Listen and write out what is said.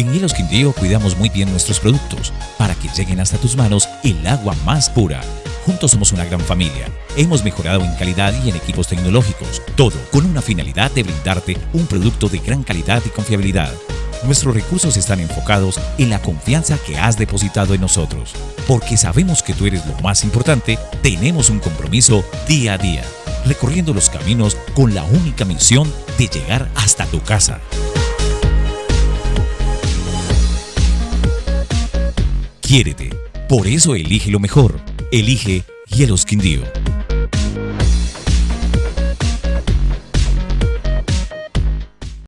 En Hielos Quindío cuidamos muy bien nuestros productos para que lleguen hasta tus manos el agua más pura. Juntos somos una gran familia. Hemos mejorado en calidad y en equipos tecnológicos, todo con una finalidad de brindarte un producto de gran calidad y confiabilidad. Nuestros recursos están enfocados en la confianza que has depositado en nosotros. Porque sabemos que tú eres lo más importante, tenemos un compromiso día a día, recorriendo los caminos con la única misión de llegar hasta tu casa. Quiérete. Por eso elige lo mejor. Elige Hielos Quindío.